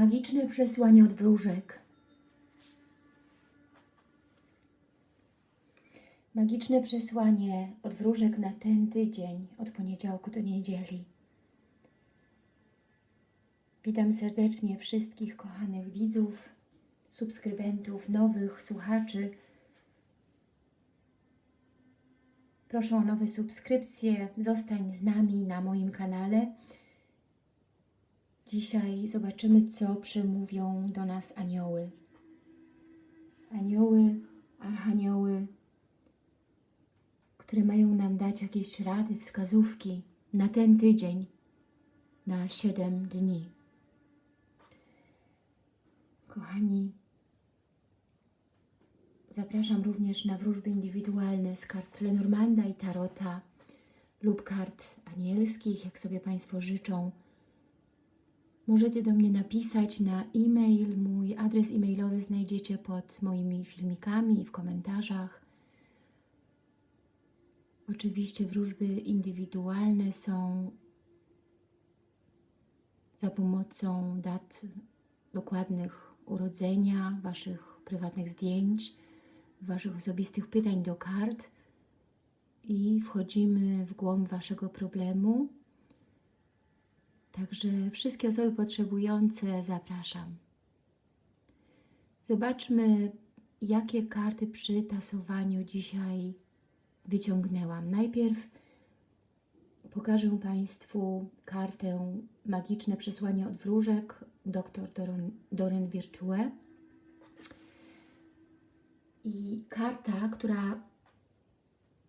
Magiczne przesłanie od wróżek. Magiczne przesłanie od wróżek na ten tydzień, od poniedziałku do niedzieli. Witam serdecznie wszystkich kochanych widzów, subskrybentów, nowych słuchaczy. Proszę o nowe subskrypcje, zostań z nami na moim kanale. Dzisiaj zobaczymy, co przemówią do nas anioły. Anioły, archanioły, które mają nam dać jakieś rady, wskazówki na ten tydzień, na 7 dni. Kochani, zapraszam również na wróżby indywidualne z kart Lenormanda i Tarota lub kart anielskich, jak sobie Państwo życzą. Możecie do mnie napisać na e-mail. Mój adres e-mailowy znajdziecie pod moimi filmikami i w komentarzach. Oczywiście wróżby indywidualne są za pomocą dat dokładnych urodzenia, Waszych prywatnych zdjęć, Waszych osobistych pytań do kart i wchodzimy w głąb Waszego problemu. Także wszystkie osoby potrzebujące zapraszam. Zobaczmy, jakie karty przy tasowaniu dzisiaj wyciągnęłam. Najpierw pokażę Państwu kartę Magiczne Przesłanie od Wróżek, dr Doron, Doren Virtue. I karta, która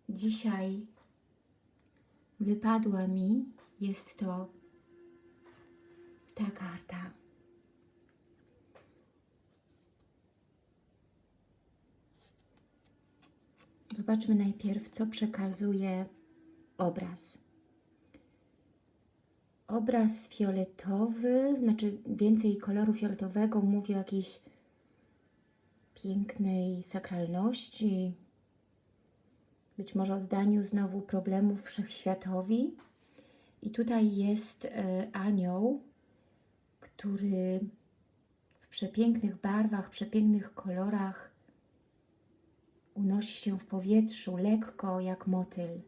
dzisiaj wypadła mi, jest to ta karta. Zobaczmy najpierw, co przekazuje obraz. Obraz fioletowy, znaczy więcej koloru fioletowego, mówi o jakiejś pięknej sakralności, być może oddaniu znowu problemów wszechświatowi. I tutaj jest e, anioł, który w przepięknych barwach, przepięknych kolorach unosi się w powietrzu lekko jak motyl.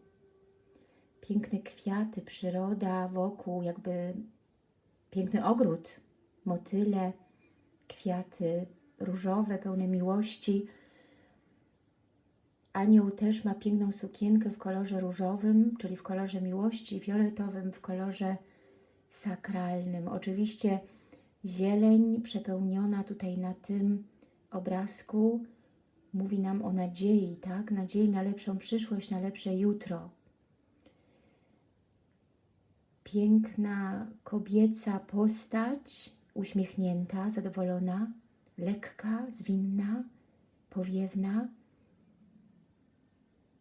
Piękne kwiaty, przyroda wokół, jakby piękny ogród, motyle, kwiaty różowe, pełne miłości. Anioł też ma piękną sukienkę w kolorze różowym, czyli w kolorze miłości, fioletowym w kolorze sakralnym. Oczywiście zieleń przepełniona tutaj na tym obrazku mówi nam o nadziei, tak? Nadziei na lepszą przyszłość, na lepsze jutro. Piękna kobieca postać, uśmiechnięta, zadowolona, lekka, zwinna, powiewna.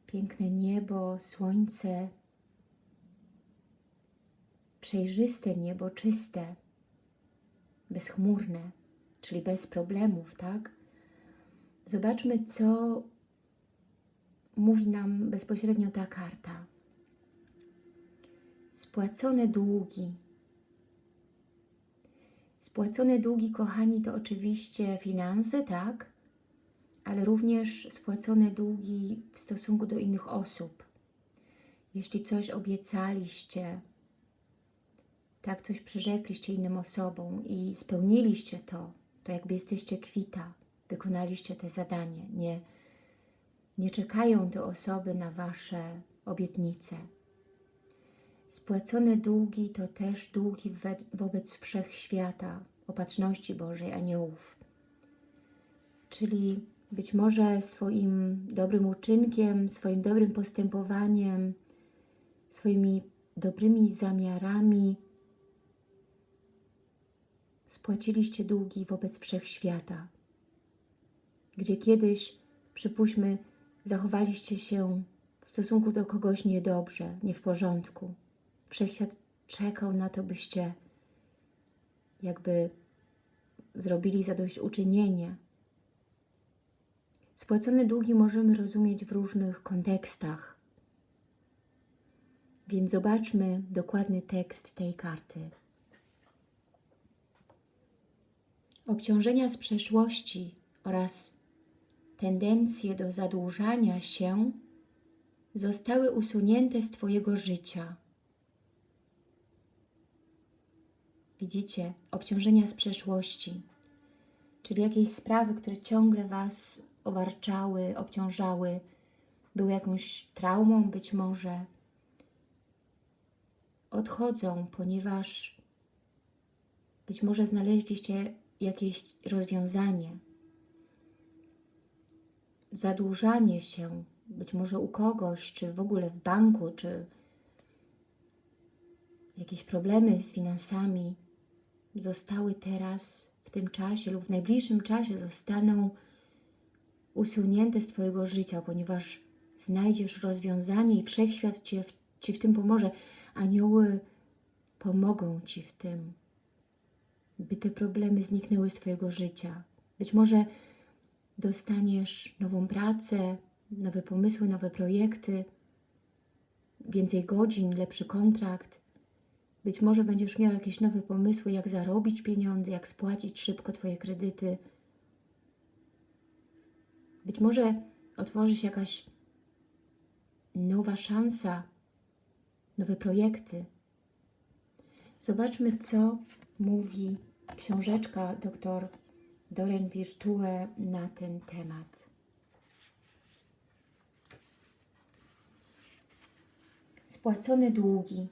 Piękne niebo, słońce, przejrzyste niebo, czyste, bezchmurne, czyli bez problemów, tak? Zobaczmy, co mówi nam bezpośrednio ta karta. Spłacone długi. Spłacone długi, kochani, to oczywiście finanse, tak? Ale również spłacone długi w stosunku do innych osób. Jeśli coś obiecaliście, tak, coś przyrzekliście innym osobom i spełniliście to, to jakby jesteście kwita wykonaliście te zadanie. Nie, nie czekają te osoby na Wasze obietnice. Spłacone długi to też długi wobec wszechświata, opatrzności Bożej, aniołów. Czyli być może swoim dobrym uczynkiem, swoim dobrym postępowaniem, swoimi dobrymi zamiarami spłaciliście długi wobec wszechświata gdzie kiedyś, przypuśćmy, zachowaliście się w stosunku do kogoś niedobrze, nie w porządku. Wszechświat czekał na to, byście jakby zrobili zadośćuczynienie. Spłacone długi możemy rozumieć w różnych kontekstach. Więc zobaczmy dokładny tekst tej karty. Obciążenia z przeszłości oraz tendencje do zadłużania się zostały usunięte z Twojego życia. Widzicie, obciążenia z przeszłości, czyli jakieś sprawy, które ciągle Was obarczały, obciążały, były jakąś traumą być może, odchodzą, ponieważ być może znaleźliście jakieś rozwiązanie. Zadłużanie się, być może u kogoś, czy w ogóle w banku, czy jakieś problemy z finansami zostały teraz w tym czasie lub w najbliższym czasie zostaną usunięte z Twojego życia, ponieważ znajdziesz rozwiązanie i Wszechświat Ci w tym pomoże. Anioły pomogą Ci w tym, by te problemy zniknęły z Twojego życia. Być może dostaniesz nową pracę, nowe pomysły, nowe projekty, więcej godzin, lepszy kontrakt. Być może będziesz miał jakieś nowe pomysły, jak zarobić pieniądze, jak spłacić szybko Twoje kredyty. Być może otworzy się jakaś nowa szansa, nowe projekty. Zobaczmy, co mówi książeczka dr Doren Virtue na ten temat. Spłacone długi.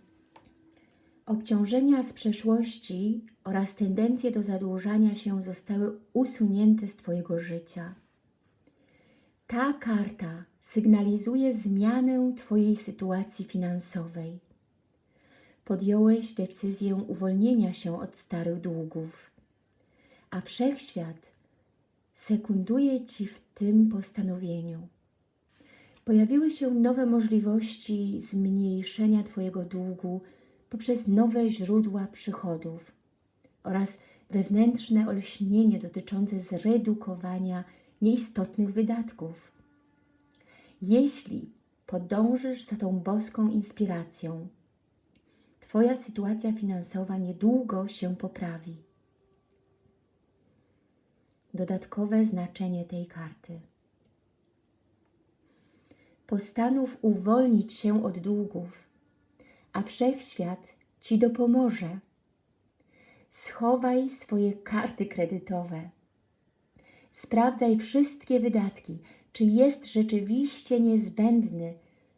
Obciążenia z przeszłości oraz tendencje do zadłużania się zostały usunięte z Twojego życia. Ta karta sygnalizuje zmianę Twojej sytuacji finansowej. Podjąłeś decyzję uwolnienia się od starych długów, a Wszechświat sekunduje Ci w tym postanowieniu. Pojawiły się nowe możliwości zmniejszenia Twojego długu poprzez nowe źródła przychodów oraz wewnętrzne olśnienie dotyczące zredukowania nieistotnych wydatków. Jeśli podążysz za tą boską inspiracją, Twoja sytuacja finansowa niedługo się poprawi. Dodatkowe znaczenie tej karty. Postanów uwolnić się od długów, a wszechświat Ci dopomoże. Schowaj swoje karty kredytowe. Sprawdzaj wszystkie wydatki, czy jest rzeczywiście niezbędny,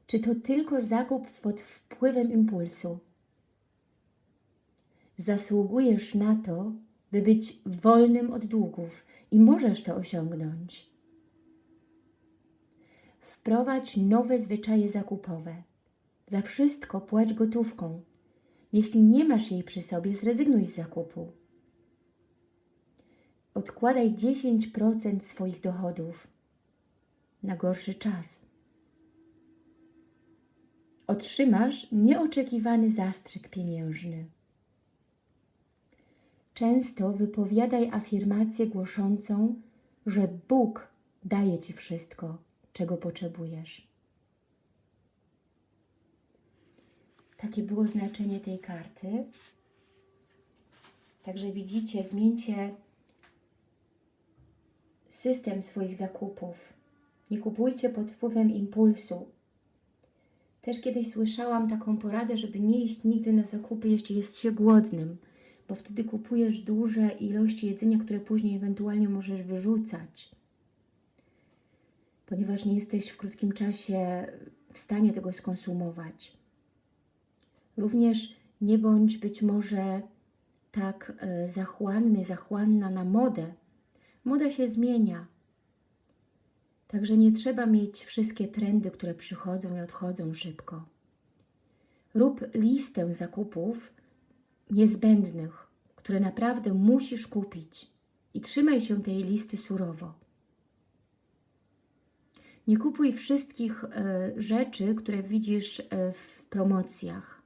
czy to tylko zakup pod wpływem impulsu. Zasługujesz na to, by być wolnym od długów i możesz to osiągnąć. Wprowadź nowe zwyczaje zakupowe. Za wszystko płać gotówką. Jeśli nie masz jej przy sobie, zrezygnuj z zakupu. Odkładaj 10% swoich dochodów na gorszy czas. Otrzymasz nieoczekiwany zastrzyk pieniężny. Często wypowiadaj afirmację głoszącą, że Bóg daje Ci wszystko, czego potrzebujesz. Takie było znaczenie tej karty. Także widzicie, zmieńcie system swoich zakupów. Nie kupujcie pod wpływem impulsu. Też kiedyś słyszałam taką poradę, żeby nie iść nigdy na zakupy, jeśli jest się głodnym, bo wtedy kupujesz duże ilości jedzenia, które później ewentualnie możesz wyrzucać, ponieważ nie jesteś w krótkim czasie w stanie tego skonsumować. Również nie bądź być może tak e, zachłanny, zachłanna na modę. Moda się zmienia. Także nie trzeba mieć wszystkie trendy, które przychodzą i odchodzą szybko. Rób listę zakupów niezbędnych, które naprawdę musisz kupić i trzymaj się tej listy surowo. Nie kupuj wszystkich e, rzeczy, które widzisz e, w promocjach,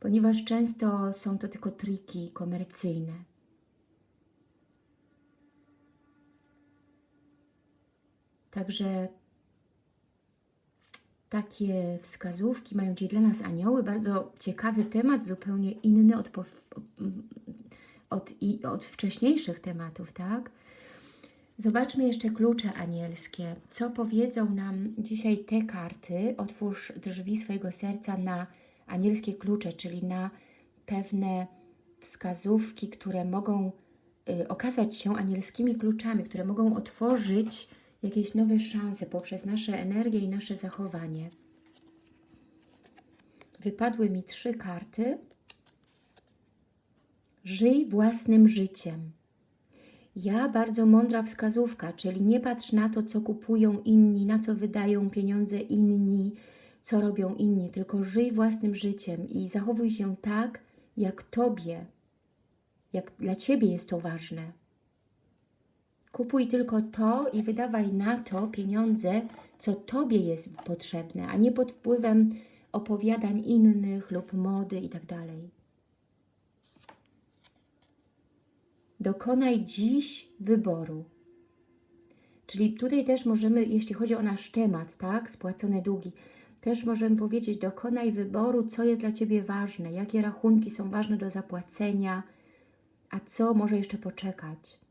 ponieważ często są to tylko triki komercyjne. Także takie wskazówki mają Ci dla nas anioły. Bardzo ciekawy temat, zupełnie inny od, od, od wcześniejszych tematów, tak? Zobaczmy jeszcze klucze anielskie. Co powiedzą nam dzisiaj te karty? Otwórz drzwi swojego serca na anielskie klucze, czyli na pewne wskazówki, które mogą y, okazać się anielskimi kluczami, które mogą otworzyć jakieś nowe szanse poprzez nasze energię i nasze zachowanie. Wypadły mi trzy karty. Żyj własnym życiem. Ja bardzo mądra wskazówka, czyli nie patrz na to, co kupują inni, na co wydają pieniądze inni, co robią inni, tylko żyj własnym życiem i zachowuj się tak, jak Tobie, jak dla Ciebie jest to ważne. Kupuj tylko to i wydawaj na to pieniądze, co Tobie jest potrzebne, a nie pod wpływem opowiadań innych lub mody itd. Dokonaj dziś wyboru. Czyli tutaj też możemy, jeśli chodzi o nasz temat, tak, spłacone długi, też możemy powiedzieć, dokonaj wyboru, co jest dla Ciebie ważne, jakie rachunki są ważne do zapłacenia, a co może jeszcze poczekać.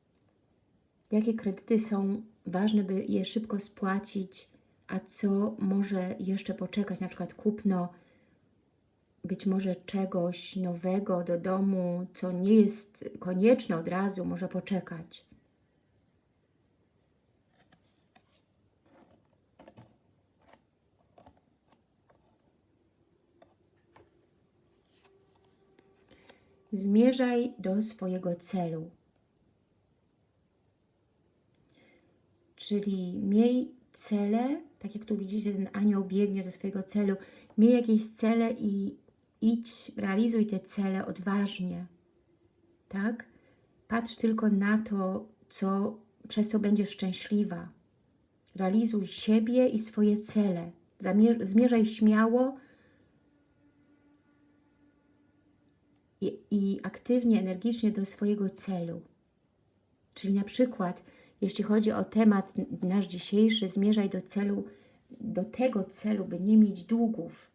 Jakie kredyty są ważne, by je szybko spłacić, a co może jeszcze poczekać, na przykład kupno być może czegoś nowego do domu, co nie jest konieczne od razu, może poczekać. Zmierzaj do swojego celu. Czyli miej cele, tak jak tu widzicie, ten anioł biegnie do swojego celu, miej jakieś cele i idź, realizuj te cele odważnie, tak? Patrz tylko na to, co, przez co będziesz szczęśliwa. Realizuj siebie i swoje cele. Zamierz, zmierzaj śmiało i, i aktywnie, energicznie do swojego celu. Czyli na przykład, jeśli chodzi o temat nasz dzisiejszy, zmierzaj do celu, do tego celu, by nie mieć długów,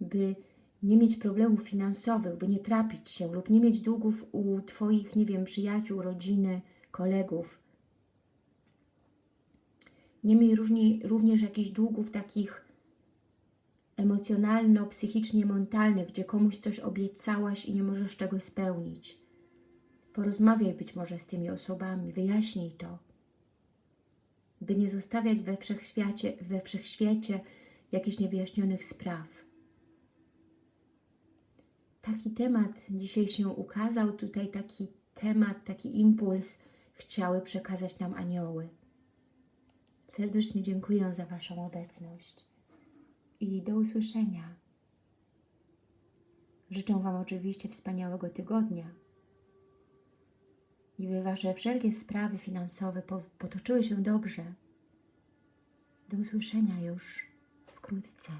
by nie mieć problemów finansowych, by nie trapić się lub nie mieć długów u Twoich, nie wiem, przyjaciół, rodziny, kolegów. Nie miej różni, również jakichś długów takich emocjonalno-psychicznie mentalnych, gdzie komuś coś obiecałaś i nie możesz tego spełnić. Porozmawiaj być może z tymi osobami, wyjaśnij to, by nie zostawiać we wszechświecie, we wszechświecie jakichś niewyjaśnionych spraw. Taki temat dzisiaj się ukazał, tutaj taki temat, taki impuls chciały przekazać nam anioły. Serdecznie dziękuję za Waszą obecność i do usłyszenia. Życzę Wam oczywiście wspaniałego tygodnia i Wasze wszelkie sprawy finansowe potoczyły się dobrze. Do usłyszenia już wkrótce.